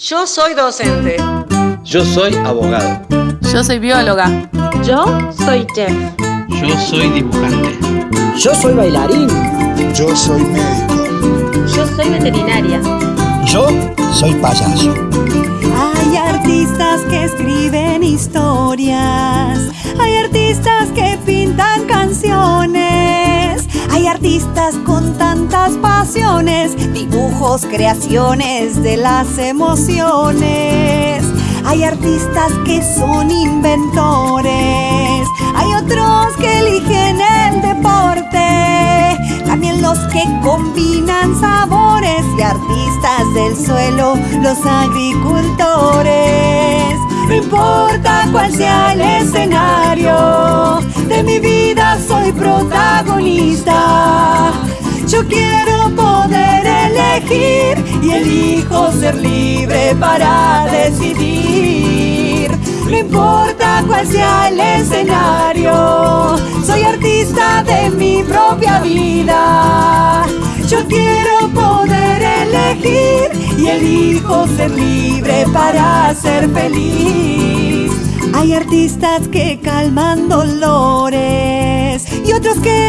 Yo soy docente. Yo soy abogado. Yo soy bióloga. Yo soy chef. Yo soy dibujante. Yo soy bailarín. Yo soy médico. Yo soy veterinaria. Yo soy payaso. Hay artistas que escriben historias. Hay artistas que artistas con tantas pasiones, dibujos, creaciones de las emociones. Hay artistas que son inventores. Hay otros que eligen el deporte. También los que combinan sabores y artistas del suelo, los agricultores. No importa cuál sea el escenario, de mi vida soy protagonista. Yo quiero poder elegir y elijo ser libre para decidir. No importa cuál sea el escenario, soy artista de mi propia vida. Yo quiero poder elegir y elijo ser libre para ser feliz. Hay artistas que calman dolores y otros que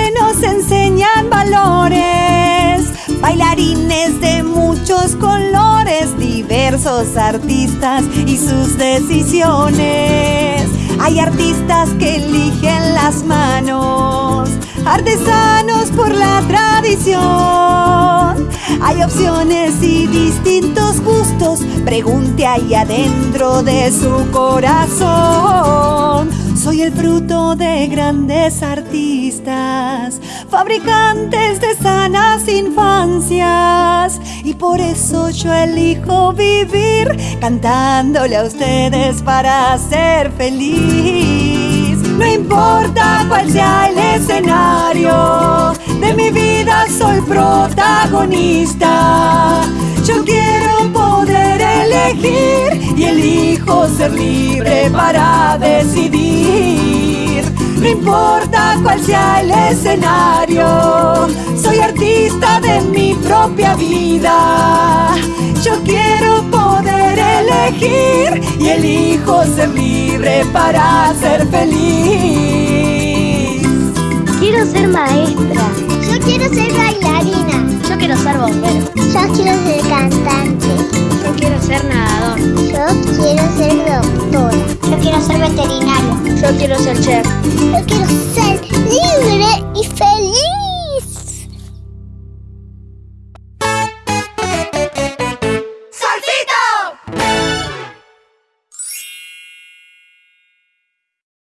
colores, diversos artistas y sus decisiones. Hay artistas que eligen las manos, artesanos por la tradición. Hay opciones y distintos gustos, pregunte ahí adentro de su corazón. Soy el fruto de grandes artistas, fabricantes de sanas infancias. Y por eso yo elijo vivir cantándole a ustedes para ser feliz. No importa cuál sea el escenario, de mi vida soy protagonista. Yo quiero poder elegir y elijo ser libre para decidir. No importa cuál sea el escenario, soy artista de mi propia vida. Yo quiero poder elegir y elijo ser libre para ser feliz. Quiero ser maestra. Yo quiero ser bailarina. Yo quiero ser bombero. Yo quiero ser cantante. Yo quiero ser nadador. Yo quiero ser doctora. Yo quiero ser chef.